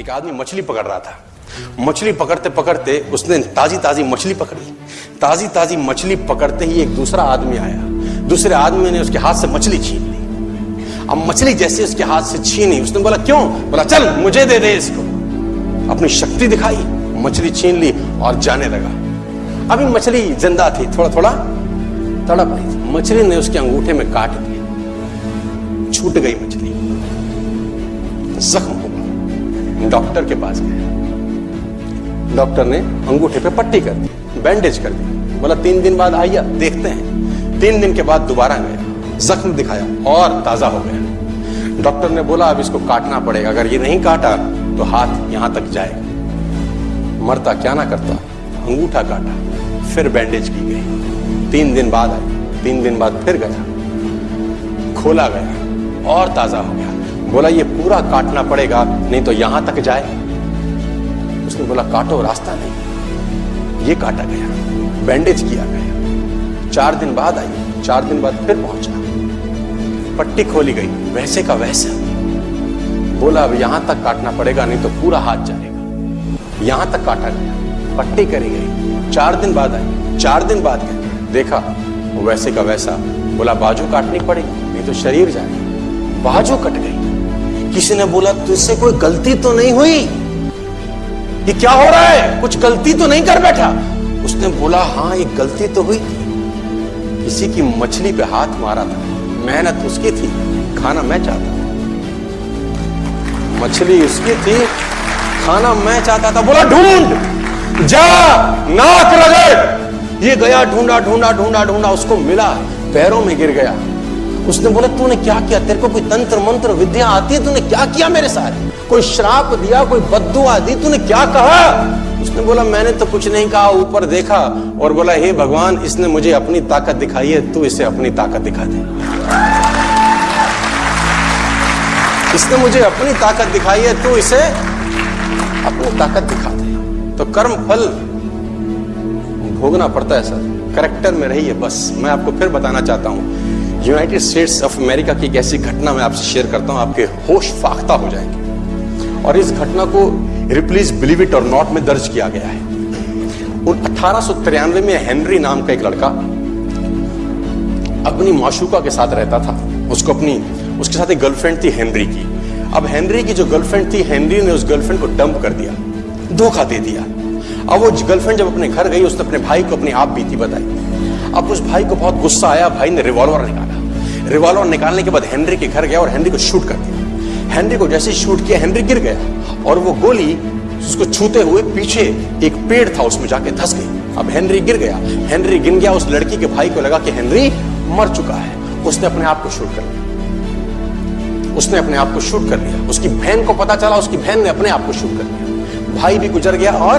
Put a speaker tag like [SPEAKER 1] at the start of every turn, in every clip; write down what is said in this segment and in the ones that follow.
[SPEAKER 1] एक आदमी मछली पकड़ रहा था। मछली पकड़ते पकड़ते उसने ताजी ताजी मछली पकड़ी। ताजी ताजी मछली पकड़ते ही एक दूसरा आदमी आया। दूसरे आदमी ने उसके हाथ से मछली छीन ली। अब मछली जैसे उसके हाथ से छीनी, उसने बोला, क्यों? बोला, चल, मुझे दे दे इसको। अपनी शक्ति दिखाई, मछली छीन ली और जाने लगा। अभी मछली ज़िंदा थी थोड़ा थोड़ा तड़प रही थी। मछली ने उसके अंगूठे में काट दिया छूट गई मछली। जख्म डॉक्टर के पास गए। डॉक्टर ने अंगूठे पे पट्टी कर दी बैंडेज कर दी। बोला, तीन दिन बाद आइए देखते हैं। तीन दिन के बाद दोबारा गया जख्म दिखाया, और ताज़ा हो गया। डॉक्टर ने बोला, अब इसको काटना पड़ेगा। अगर ये नहीं काटा तो हाथ यहाँ तक जाएगा। मरता क्या ना करता, अंगूठा काटा, फिर बैंडेज की गई। तीन दिन बाद आई तीन दिन बाद फिर गया। खोला गया, और ताज़ा हो गया। बोला, ये पूरा काटना पड़ेगा, नहीं तो यहाँ तक जाए। उसने बोला, काटो, रास्ता नहीं। ये काटा गया बैंडेज किया गया। चार दिन बाद आई, चार दिन बाद फिर पहुँचा। पट्टी खोली गई, वैसे का वैसा। बोला, अब यहाँ तक काटना पड़ेगा, नहीं तो पूरा हाथ जाएगा। यहाँ तक काटा गया, पट्टी करी गई। चार दिन बाद आई, चार दिन बाद गए देखा, वैसे का वैसा। बोला, बाजू काटनी पड़ेगी, नहीं तो शरीर जाएगा। बाजू कट गई। किसी ने बोला, तुझसे कोई गलती तो नहीं हुई? ये क्या हो रहा है? कुछ गलती तो नहीं कर बैठा? उसने बोला हाँ एक गलती तो हुई किसी की मछली पे हाथ मारा था। मेहनत उसकी थी, खाना मैं चाहता था। मछली उसकी थी, खाना मैं चाहता था। बोला, ढूंढ, जा, नाक रगड़। ये गया, ढूंढा ढूंढा ढूंढा ढूंढा, उसको मिला, पैरों में गिर गया। उसने बोला, तूने क्या किया? तेरे को कोई तंत्र, मंत्र, विद्या आती है? तूने क्या किया मेरे साथ कोई श्राप दिया, कोई बद्दुआ दी? तूने क्या कहा? उसने बोला, मैंने तो कुछ नहीं कहा, ऊपर देखा और बोला, हे भगवान, इसने मुझे अपनी ताकत दिखाई है, तू इसे अपनी ताकत दिखा दे। इसने मुझे अपनी ताकत दिखाई है, तू इसे अपनी ताकत दिखा दे। तो कर्म फल भोगना पड़ता है, सर। करेक्टर में रहिए बस। मैं आपको फिर बताना चाहता हूँ। यूनाइटेड स्टेट्स ऑफ़ अमेरिका की एक ऐसी घटना मैं आपसे शेयर करता हूँ, आपके होश फाख्ता हो जाएँगे। और इस घटना को Ripley's believe it or not में दर्ज किया गया है। उन अठारह में हेनरी नाम का एक लड़का अपनी माशुका के साथ रहता था। उसको अपनी, उसके साथ एक गर्लफ्रेंड थी हेनरी की। अब हेनरी की जो गर्लफ्रेंड थी हेनरी ने उस गर्लफ्रेंड को डंप कर दिया, धोखा दे दिया। अब वो गर्लफ्रेंड जब अपने घर गई, उसने अपने भाई को अपनी आप बीती बताई। अब उस भाई को बहुत गुस्सा आया, भाई ने रिवॉल्वर निकाला रिवॉल्वर निकालने के बाद हेनरी के घर गया और हेनरी को शूट कर दिया हेनरी को जैसे शूट किया, हेनरी गिर गया और वो गोली उसको छूते हुए पीछे एक पेड़ था, उसमें जाके धस गई। अब हेनरी गिर गया। हेनरी गिर गया, उस लड़की के भाई को लगा कि हेनरी मर चुका है। उसने अपने आप को शूट कर लिया। उसने अपने आप को शूट कर लिया। उसकी बहन को पता चला, उसकी बहन ने अपने आप को शूट कर लिया। भाई भी गुजर गया और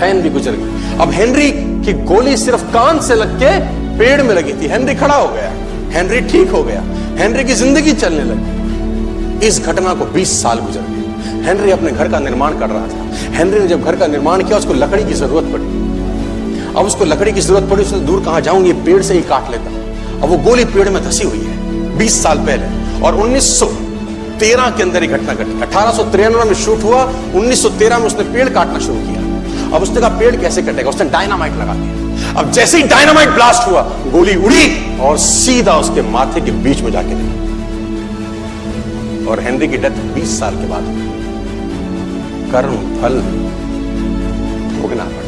[SPEAKER 1] बहन भी गुजर गई। अब हेनरी की गोली सिर्फ़ कान से लग के पेड़ में लगी थी। हेनरी खड़ा हो गया। हेनरी ठीक हो गया। हेनरी की ज़िंदगी चलने लगी। इस घटना को 20 साल गुजर गए। हेनरी अपने घर का निर्माण कर रहा था। हेनरी ने जब घर का निर्माण किया, उसको लकड़ी की ज़रूरत पड़ी। अब उसको लकड़ी की ज़रूरत पड़ी, उसने दूर कहाँ जाऊँगी पेड़ से ही काट लेता। अब वो गोली पेड़ में धसी हुई है 20 साल पहले। और 1913 के अंदर ही घटना घटी। अठारह में शूट हुआ 1913 में उसने पेड़ काटना शुरू किया। अब उसने कहा पेड़ कैसे कटेगा? उसने डायनामाइट लगा दिया अब जैसे ही डायनामाइट ब्लास्ट हुआ, गोली उड़ी और सीधा उसके माथे के बीच में जाके लगी और हेनरी की डेथ 20 साल के बाद कर्म फल भोगना पड़ा।